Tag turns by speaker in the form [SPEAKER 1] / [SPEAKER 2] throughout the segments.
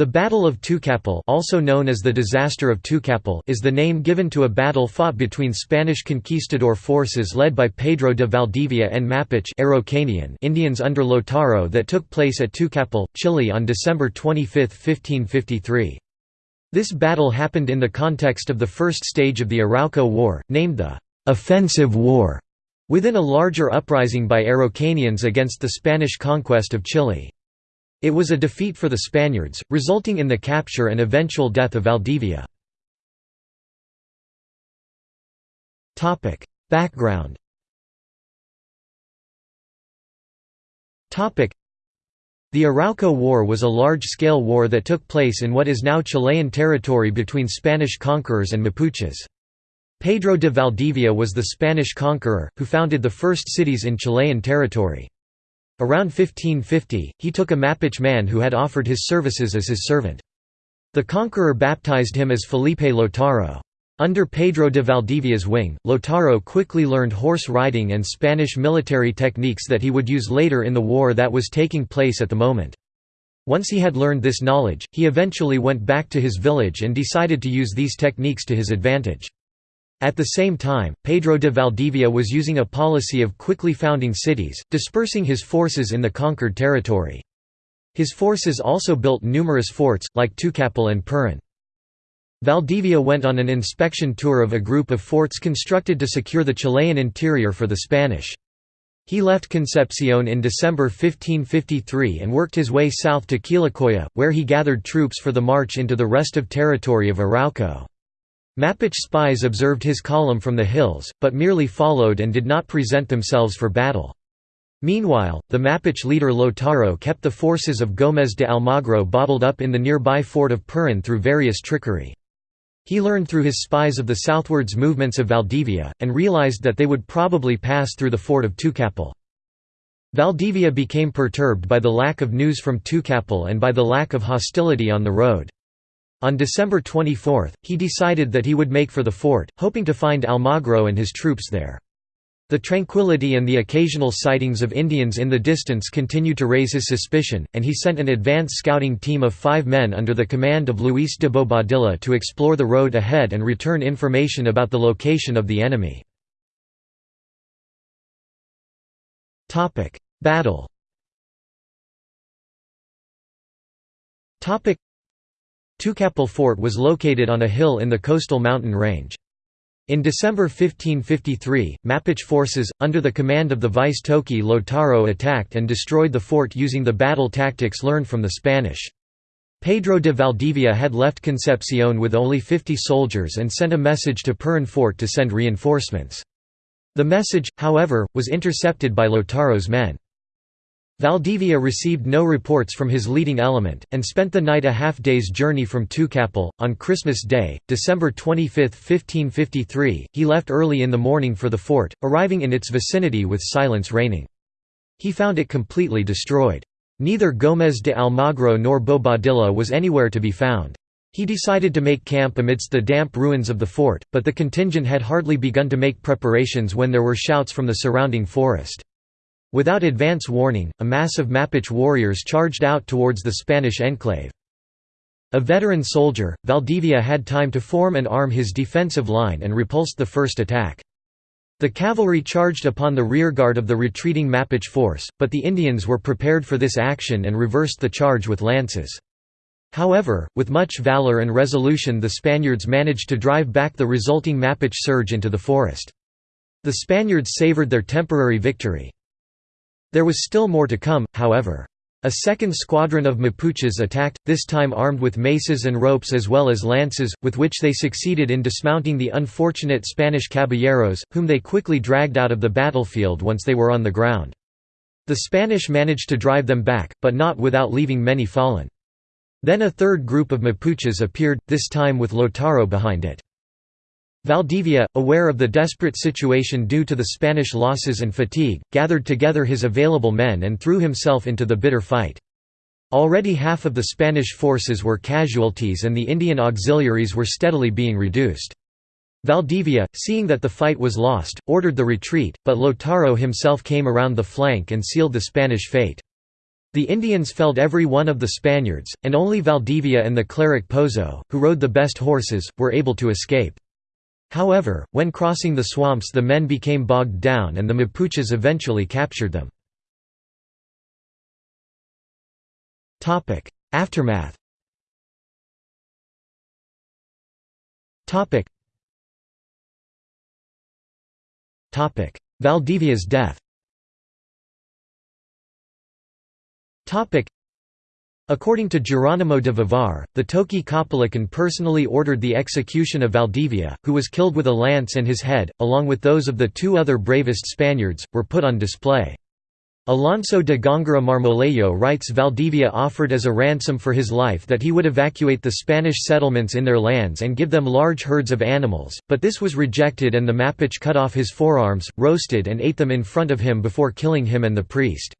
[SPEAKER 1] The Battle of Tucapel also known as the Disaster of Tucapel is the name given to a battle fought between Spanish conquistador forces led by Pedro de Valdivia and Mapuche Indians under Lautaro that took place at Tucapel, Chile on December 25, 1553. This battle happened in the context of the first stage of the Arauco War, named the «Offensive War», within a larger uprising by Araucanians against the Spanish conquest of Chile. It was a defeat for the Spaniards, resulting in the capture and eventual death of Valdivia. Background the Arauco War was a large-scale war that took place in what is now Chilean territory between Spanish conquerors and Mapuches. Pedro de Valdivia was the Spanish conqueror, who founded the first cities in Chilean territory. Around 1550, he took a Mapuche man who had offered his services as his servant. The conqueror baptized him as Felipe Lautaro. Under Pedro de Valdivia's wing, Lautaro quickly learned horse riding and Spanish military techniques that he would use later in the war that was taking place at the moment. Once he had learned this knowledge, he eventually went back to his village and decided to use these techniques to his advantage. At the same time, Pedro de Valdivia was using a policy of quickly founding cities, dispersing his forces in the conquered territory. His forces also built numerous forts, like Tucapel and Purén. Valdivia went on an inspection tour of a group of forts constructed to secure the Chilean interior for the Spanish. He left Concepcion in December 1553 and worked his way south to Quilacoya, where he gathered troops for the march into the restive territory of Arauco. Mapuche spies observed his column from the hills, but merely followed and did not present themselves for battle. Meanwhile, the Mapuche leader Lautaro kept the forces of Gómez de Almagro bottled up in the nearby fort of Purén through various trickery. He learned through his spies of the southwards movements of Valdivia, and realized that they would probably pass through the fort of Tucapel. Valdivia became perturbed by the lack of news from Tucapel and by the lack of hostility on the road. On December 24, he decided that he would make for the fort, hoping to find Almagro and his troops there. The tranquility and the occasional sightings of Indians in the distance continued to raise his suspicion, and he sent an advance scouting team of five men under the command of Luis de Bobadilla to explore the road ahead and return information about the location of the enemy. Battle Tucapel Fort was located on a hill in the coastal mountain range. In December 1553, Mapuche forces, under the command of the vice Toqui Lautaro attacked and destroyed the fort using the battle tactics learned from the Spanish. Pedro de Valdivia had left Concepcion with only 50 soldiers and sent a message to Purén Fort to send reinforcements. The message, however, was intercepted by Lautaro's men. Valdivia received no reports from his leading element, and spent the night a half-day's journey from Tucapel. On Christmas Day, December 25, 1553, he left early in the morning for the fort, arriving in its vicinity with silence reigning. He found it completely destroyed. Neither Gómez de Almagro nor Bobadilla was anywhere to be found. He decided to make camp amidst the damp ruins of the fort, but the contingent had hardly begun to make preparations when there were shouts from the surrounding forest. Without advance warning, a mass of Mapuche warriors charged out towards the Spanish enclave. A veteran soldier, Valdivia had time to form and arm his defensive line and repulsed the first attack. The cavalry charged upon the rearguard of the retreating Mapuche force, but the Indians were prepared for this action and reversed the charge with lances. However, with much valor and resolution the Spaniards managed to drive back the resulting Mapuche surge into the forest. The Spaniards savored their temporary victory. There was still more to come, however. A second squadron of Mapuches attacked, this time armed with maces and ropes as well as lances, with which they succeeded in dismounting the unfortunate Spanish caballeros, whom they quickly dragged out of the battlefield once they were on the ground. The Spanish managed to drive them back, but not without leaving many fallen. Then a third group of Mapuches appeared, this time with Lautaro behind it. Valdivia, aware of the desperate situation due to the Spanish losses and fatigue, gathered together his available men and threw himself into the bitter fight. Already half of the Spanish forces were casualties and the Indian auxiliaries were steadily being reduced. Valdivia, seeing that the fight was lost, ordered the retreat, but Lautaro himself came around the flank and sealed the Spanish fate. The Indians felled every one of the Spaniards, and only Valdivia and the cleric Pozo, who rode the best horses, were able to escape. However, when crossing the swamps the men became bogged down and the Mapuches eventually captured them. Aftermath Valdivia's death According to Geronimo de Vivar, the Toqui Caupolicán personally ordered the execution of Valdivia, who was killed with a lance and his head, along with those of the two other bravest Spaniards, were put on display. Alonso de Gongora Marmolejo writes Valdivia offered as a ransom for his life that he would evacuate the Spanish settlements in their lands and give them large herds of animals, but this was rejected and the Mapuche cut off his forearms, roasted and ate them in front of him before killing him and the priest.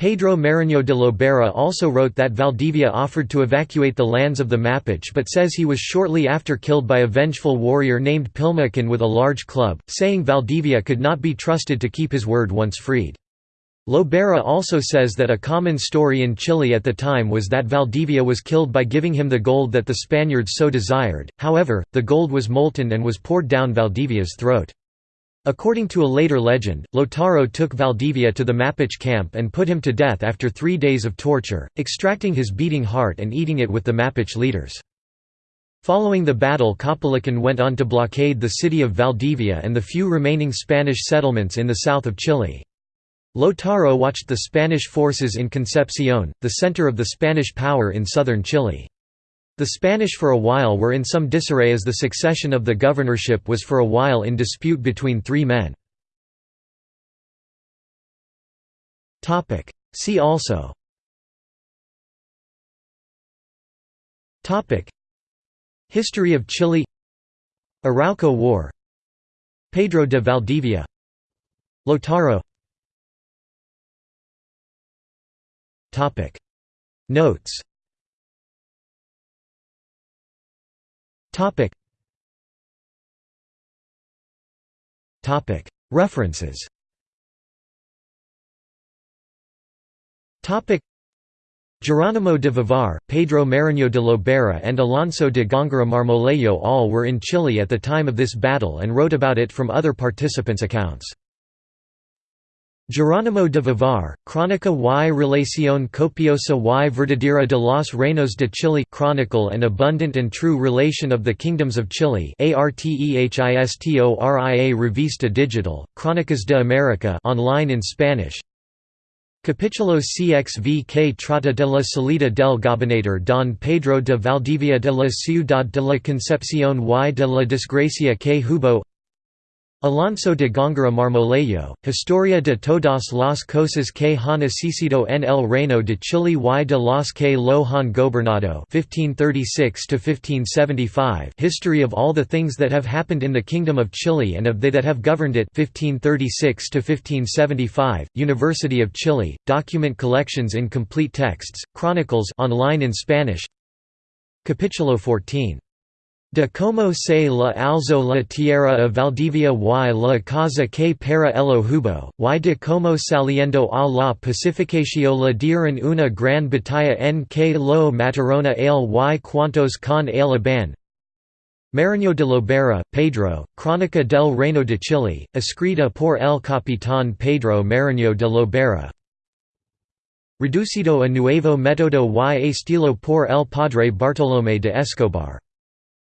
[SPEAKER 1] Pedro Mariño de Lobera also wrote that Valdivia offered to evacuate the lands of the Mapuche but says he was shortly after killed by a vengeful warrior named Pilmaiquén with a large club, saying Valdivia could not be trusted to keep his word once freed. Lobera also says that a common story in Chile at the time was that Valdivia was killed by giving him the gold that the Spaniards so desired, however, the gold was molten and was poured down Valdivia's throat. According to a later legend, Lautaro took Valdivia to the Mapuche camp and put him to death after three days of torture, extracting his beating heart and eating it with the Mapuche leaders. Following the battle Caupolicán went on to blockade the city of Valdivia and the few remaining Spanish settlements in the south of Chile. Lautaro watched the Spanish forces in Concepcion, the center of the Spanish power in southern Chile. The Spanish for a while were in some disarray as the succession of the governorship was for a while in dispute between three men. See also. History of Chile. Arauco War. Pedro de Valdivia. Lautaro Notes Topic. Topic. References. Topic. Geronimo de Vivar, Pedro Mariño de Lobera and Alonso de Gongora Marmolejo all were in Chile at the time of this battle and wrote about it from other participants' accounts. Geronimo de Vivar, Crónica y Relación Copiosa y Verdadera de los Reinos de Chile Chronicle and Abundant and True Relation of the Kingdoms of Chile ARTEHISTORIA Revista Digital, Crónicas de América online in Spanish. Capítulo CXV que trata de la salida del gobernador Don Pedro de Valdivia de la Ciudad de la Concepción y de la desgracia que hubo Alonso de Gongora Marmolejo, Historia de todas las cosas que han necesitado en el reino de Chile y de las que lo han gobernado 1536 History of all the things that have happened in the Kingdom of Chile and of they that have governed it 1536 University of Chile, document collections in complete texts, chronicles online in Spanish Capítulo 14 De como se la alzo la tierra a Valdivia y la casa que para el hubo, y de como saliendo a la pacificación la dieron una gran batalla en que lo matarona el y cuantos con el aban. Mariño de Lobera, Pedro, Crónica del Reino de Chile, escrita por el capitán Pedro Mariño de Lobera. Reducido a nuevo método y estilo por el padre Bartolomé de Escobar.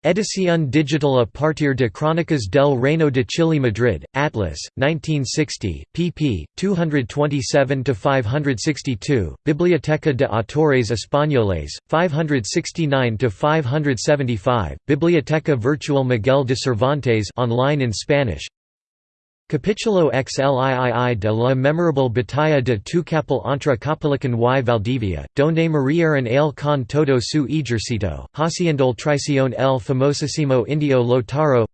[SPEAKER 1] Edición digital a partir de Crónicas del Reino de Chile Madrid, Atlas, 1960, pp. 227–562, Biblioteca de Autores Españoles, 569–575, Biblioteca Virtual Miguel de Cervantes online in Spanish Capítulo XLII de la memorable batalla de Tucapel entre Caupolicán y Valdivia, donde murieron el con todo su ejército, haciendo traición el famosísimo indio Lautaro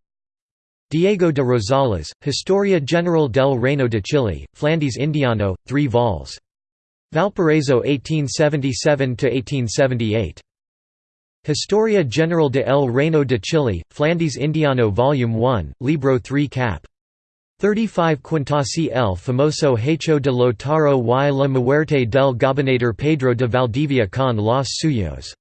[SPEAKER 1] Diego de Rosales, Historia General del Reino de Chile, Flandes Indiano, 3 vols. Valparaíso 1877–1878. Historia General de el Reino de Chile, Flandes Indiano Volume 1, Libro 3 cap. 35 Quintasi el famoso hecho de Lautaro y la muerte del gobernador Pedro de Valdivia con los suyos